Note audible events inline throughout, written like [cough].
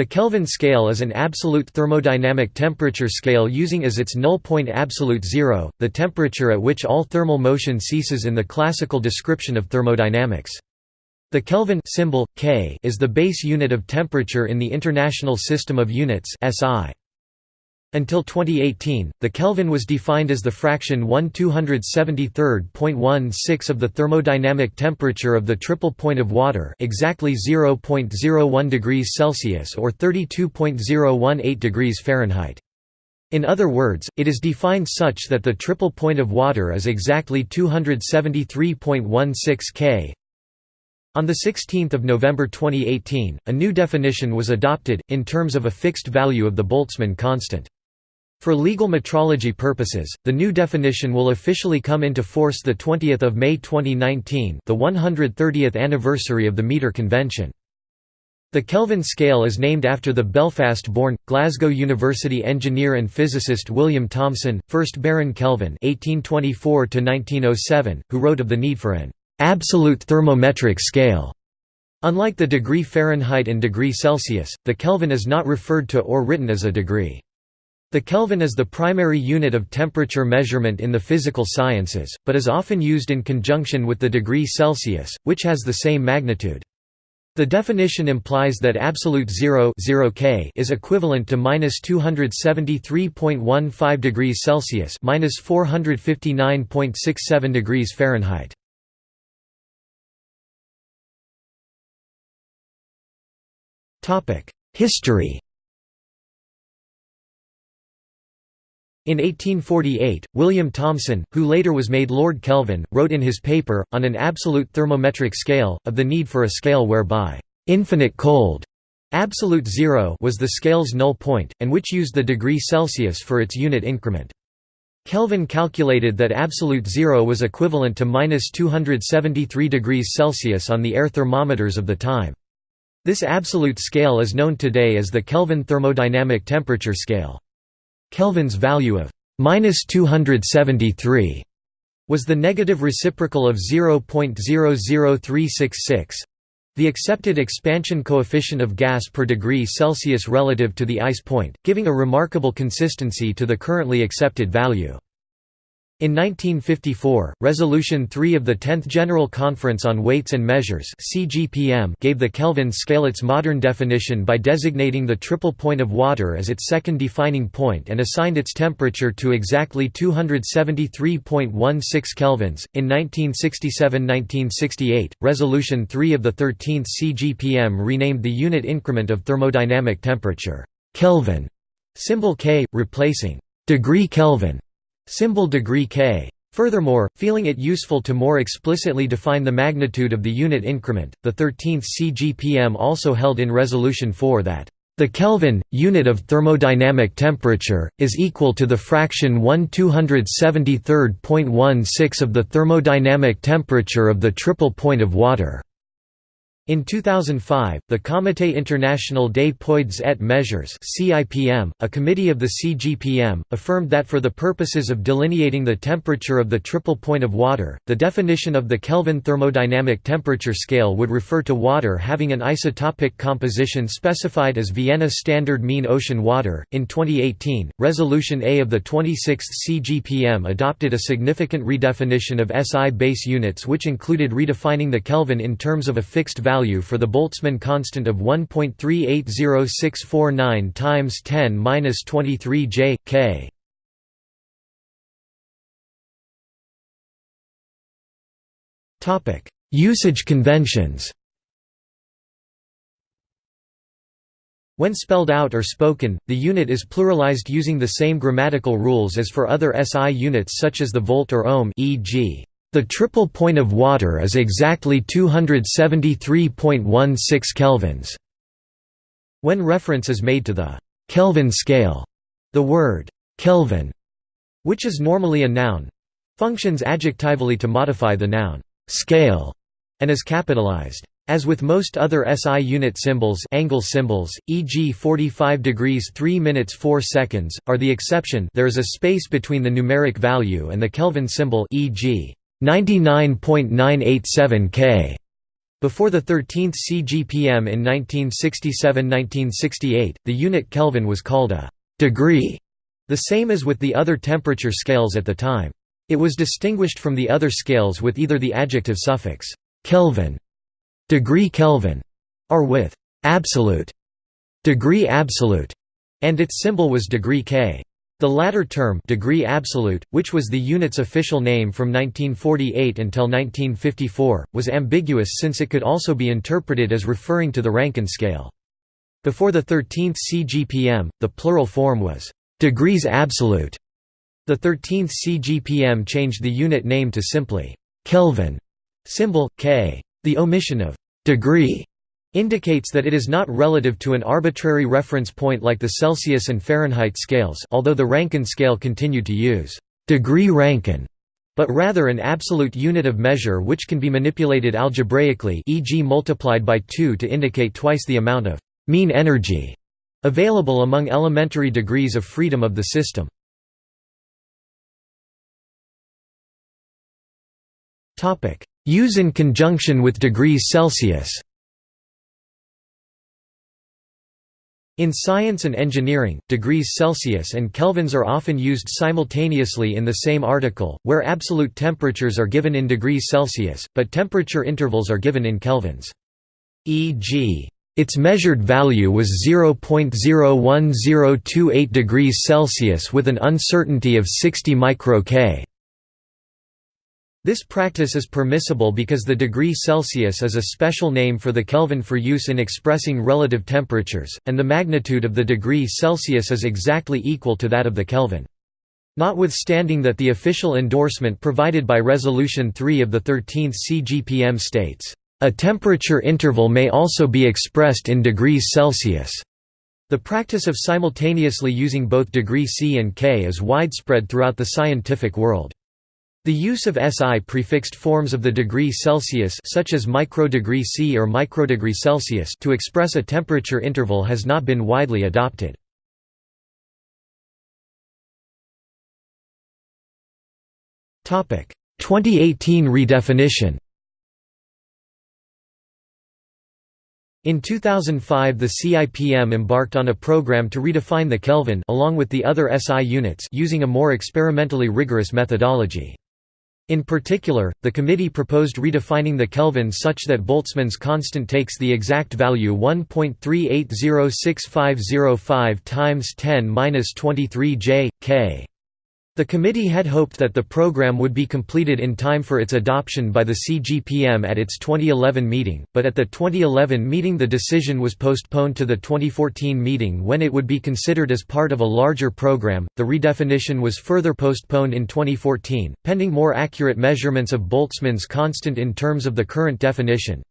The Kelvin scale is an absolute thermodynamic temperature scale using as its null point absolute zero, the temperature at which all thermal motion ceases in the classical description of thermodynamics. The Kelvin symbol, K, is the base unit of temperature in the International System of Units SI. Until 2018, the Kelvin was defined as the fraction 1 273.16 of the thermodynamic temperature of the triple point of water exactly 0.01 degrees Celsius or 32.018 degrees Fahrenheit. In other words, it is defined such that the triple point of water is exactly 273.16 K. On 16 November 2018, a new definition was adopted, in terms of a fixed value of the Boltzmann constant. For legal metrology purposes, the new definition will officially come into force 20 May 2019 the 130th anniversary of the meter convention. The Kelvin scale is named after the Belfast-born, Glasgow University engineer and physicist William Thomson, 1st Baron Kelvin (1824–1907), who wrote of the need for an absolute thermometric scale. Unlike the degree Fahrenheit and degree Celsius, the Kelvin is not referred to or written as a degree. The Kelvin is the primary unit of temperature measurement in the physical sciences, but is often used in conjunction with the degree Celsius, which has the same magnitude. The definition implies that absolute zero, 0 K is equivalent to minus 273.15 degrees Celsius minus 459.67 degrees Fahrenheit. Topic: History In 1848, William Thomson, who later was made Lord Kelvin, wrote in his paper, on an absolute thermometric scale, of the need for a scale whereby infinite cold absolute zero was the scale's null point, and which used the degree Celsius for its unit increment. Kelvin calculated that absolute zero was equivalent to minus 273 degrees Celsius on the air thermometers of the time. This absolute scale is known today as the Kelvin thermodynamic temperature scale. Kelvin's value of minus 273 was the negative reciprocal of 0.00366 the accepted expansion coefficient of gas per degree Celsius relative to the ice point, giving a remarkable consistency to the currently accepted value. In 1954, Resolution 3 of the 10th General Conference on Weights and Measures gave the Kelvin scale its modern definition by designating the triple point of water as its second defining point and assigned its temperature to exactly 273.16 kelvins. In 1967–1968, Resolution 3 of the 13th CGPM renamed the unit increment of thermodynamic temperature Kelvin, symbol K, replacing degree Kelvin symbol degree K. Furthermore, feeling it useful to more explicitly define the magnitude of the unit increment, the 13th CGPM also held in Resolution 4 that the Kelvin, unit of thermodynamic temperature, is equal to the fraction 1 273.16 of the thermodynamic temperature of the triple point of water. In 2005, the Comité International des Poids et Mesures (CIPM), a committee of the CGPM, affirmed that for the purposes of delineating the temperature of the triple point of water, the definition of the Kelvin thermodynamic temperature scale would refer to water having an isotopic composition specified as Vienna Standard Mean Ocean Water. In 2018, Resolution A of the 26th CGPM adopted a significant redefinition of SI base units which included redefining the Kelvin in terms of a fixed value value for the Boltzmann constant of 1.380649 times 10^-23 j k. Topic: Usage conventions. When spelled out or spoken, the unit is pluralized using the same grammatical rules as for other SI units such as the volt or ohm e.g. The triple point of water is exactly 273.16 kelvins. When reference is made to the Kelvin scale, the word Kelvin, which is normally a noun, functions adjectively to modify the noun scale and is capitalized. As with most other SI unit symbols angle symbols, e.g. 45 degrees 3 minutes 4 seconds, are the exception there is a space between the numeric value and the Kelvin symbol e.g. 99.987 K. Before the 13th CGPM in 1967–1968, the unit Kelvin was called a «degree», the same as with the other temperature scales at the time. It was distinguished from the other scales with either the adjective suffix «Kelvin», «degree Kelvin», or with «absolute», «degree absolute», and its symbol was degree K. The latter term degree absolute, which was the unit's official name from 1948 until 1954, was ambiguous since it could also be interpreted as referring to the Rankine scale. Before the 13th CGPM, the plural form was degrees absolute. The 13th CGPM changed the unit name to simply Kelvin, symbol K. The omission of degree indicates that it is not relative to an arbitrary reference point like the Celsius and Fahrenheit scales although the Rankine scale continued to use degree Rankine, but rather an absolute unit of measure which can be manipulated algebraically e.g. multiplied by 2 to indicate twice the amount of mean energy available among elementary degrees of freedom of the system. Use in conjunction with degrees Celsius In science and engineering, degrees Celsius and kelvins are often used simultaneously in the same article, where absolute temperatures are given in degrees Celsius, but temperature intervals are given in kelvins. E.g. its measured value was 0.01028 degrees Celsius with an uncertainty of 60 micro K. This practice is permissible because the degree Celsius is a special name for the Kelvin for use in expressing relative temperatures, and the magnitude of the degree Celsius is exactly equal to that of the Kelvin. Notwithstanding that the official endorsement provided by Resolution 3 of the 13th CGPM states, "...a temperature interval may also be expressed in degrees Celsius." The practice of simultaneously using both degree C and K is widespread throughout the scientific world. The use of SI prefixed forms of the degree Celsius such as microdegree C or microdegree Celsius to express a temperature interval has not been widely adopted. Topic: [laughs] 2018 redefinition In 2005 the CIPM embarked on a program to redefine the Kelvin along with the other SI units using a more experimentally rigorous methodology. In particular, the committee proposed redefining the Kelvin such that Boltzmann's constant takes the exact value 1.380650 times 10^-23 J K. The committee had hoped that the program would be completed in time for its adoption by the CGPM at its 2011 meeting, but at the 2011 meeting the decision was postponed to the 2014 meeting when it would be considered as part of a larger program. The redefinition was further postponed in 2014, pending more accurate measurements of Boltzmann's constant in terms of the current definition,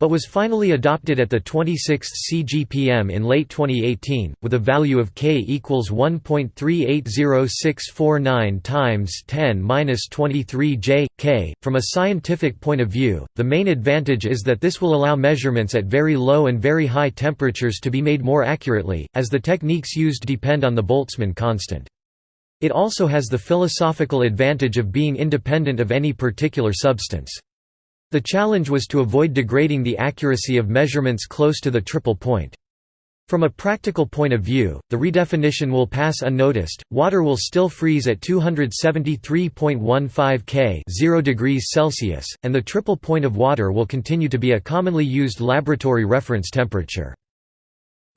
but was finally adopted at the 26th CGPM in late 2018, with a value of k equals 1.380649 times 10^-23 j k. From a scientific point of view, the main advantage is that this will allow measurements at very low and very high temperatures to be made more accurately, as the techniques used depend on the Boltzmann constant. It also has the philosophical advantage of being independent of any particular substance. The challenge was to avoid degrading the accuracy of measurements close to the triple point. From a practical point of view, the redefinition will pass unnoticed. Water will still freeze at 273.15 K, 0 degrees Celsius, and the triple point of water will continue to be a commonly used laboratory reference temperature.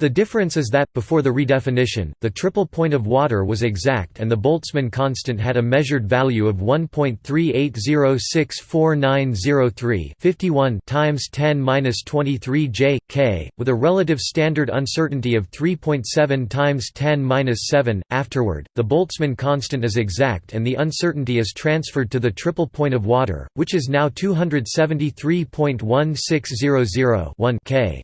The difference is that, before the redefinition, the triple point of water was exact and the Boltzmann constant had a measured value of 1.38064903 51 times 10^-23 j, k, with a relative standard uncertainty of 3.7 times 10^-7. Afterward, the Boltzmann constant is exact and the uncertainty is transferred to the triple point of water, which is now 273.1600 k.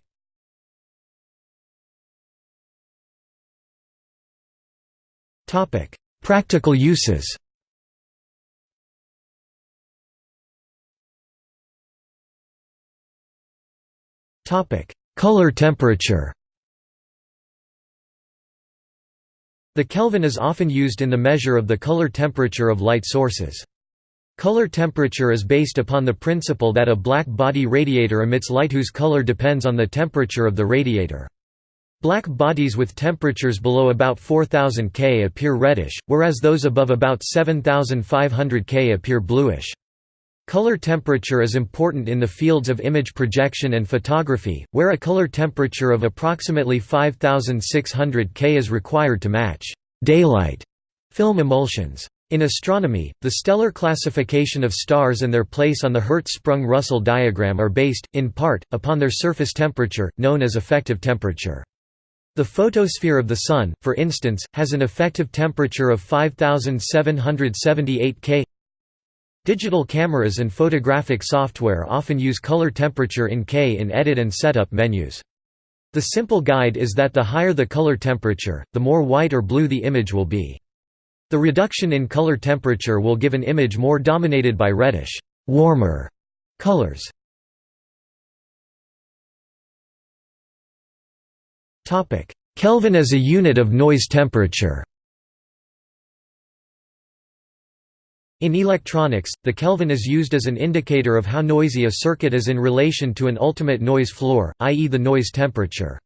Topic: Practical uses. Topic: Color temperature. The Kelvin is often used in the measure of the color temperature of light sources. Color temperature is based upon the principle that a black body radiator emits light whose color depends on the temperature of the radiator. Black bodies with temperatures below about 4000 K appear reddish, whereas those above about 7500 K appear bluish. Color temperature is important in the fields of image projection and photography, where a color temperature of approximately 5600 K is required to match daylight film emulsions. In astronomy, the stellar classification of stars and their place on the Hertzsprung-Russell diagram are based, in part, upon their surface temperature, known as effective temperature. The photosphere of the Sun, for instance, has an effective temperature of 5778 K. Digital cameras and photographic software often use color temperature in K in edit and setup menus. The simple guide is that the higher the color temperature, the more white or blue the image will be. The reduction in color temperature will give an image more dominated by reddish, warmer colors. Kelvin as a unit of noise temperature In electronics, the Kelvin is used as an indicator of how noisy a circuit is in relation to an ultimate noise floor, i.e. the noise temperature.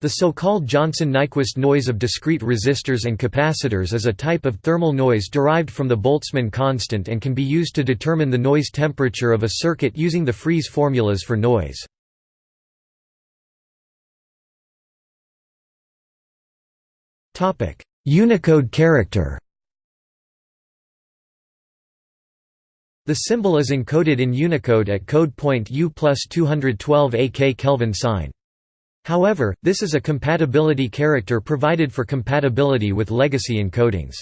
The so-called Johnson-Nyquist noise of discrete resistors and capacitors is a type of thermal noise derived from the Boltzmann constant and can be used to determine the noise temperature of a circuit using the Friis formulas for noise. Unicode character The symbol is encoded in Unicode at code point U plus 212 AK Kelvin sign. However, this is a compatibility character provided for compatibility with legacy encodings.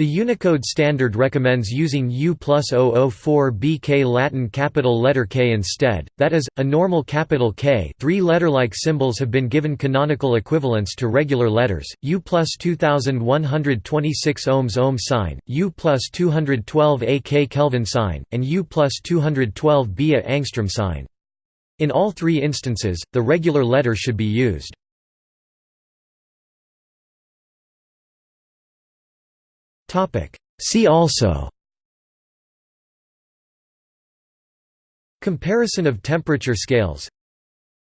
The Unicode standard recommends using U plus 004 BK Latin capital letter K instead, that is, a normal capital K three letter-like symbols have been given canonical equivalents to regular letters, U plus 2126 ohms ohm sign, U plus 212 AK Kelvin sign, and U plus 212 Bia angstrom sign. In all three instances, the regular letter should be used. See also Comparison of temperature scales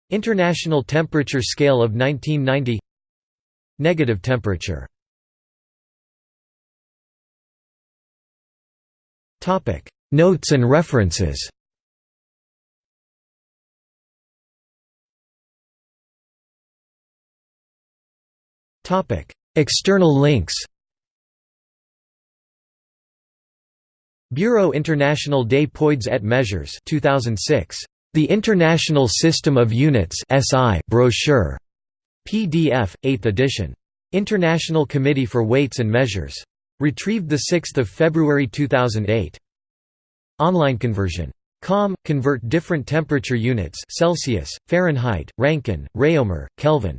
International Temperature Scale of 1990 Negative temperature Notes and references External links Bureau International des Poids et Mesures 2006. The International System of Units SI brochure. PDF, 8th edition. International Committee for Weights and Measures. Retrieved 6 February 2008. Online conversion. Com convert different temperature units Celsius, Fahrenheit, Rankine, Réaumur, Kelvin.